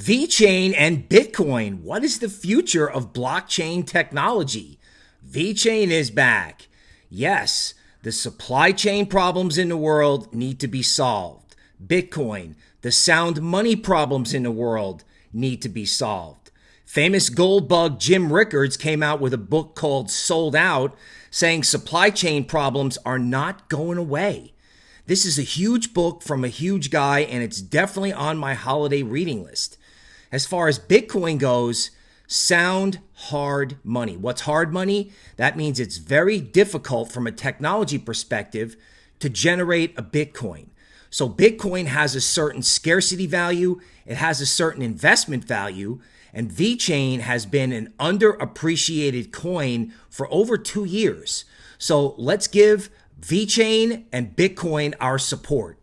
VeChain and Bitcoin. What is the future of blockchain technology? VeChain is back. Yes, the supply chain problems in the world need to be solved. Bitcoin, the sound money problems in the world need to be solved. Famous gold bug Jim Rickards came out with a book called Sold Out saying supply chain problems are not going away. This is a huge book from a huge guy, and it's definitely on my holiday reading list. As far as Bitcoin goes, sound hard money. What's hard money? That means it's very difficult from a technology perspective to generate a Bitcoin. So Bitcoin has a certain scarcity value, it has a certain investment value, and VeChain has been an underappreciated coin for over 2 years. So let's give VeChain and Bitcoin our support.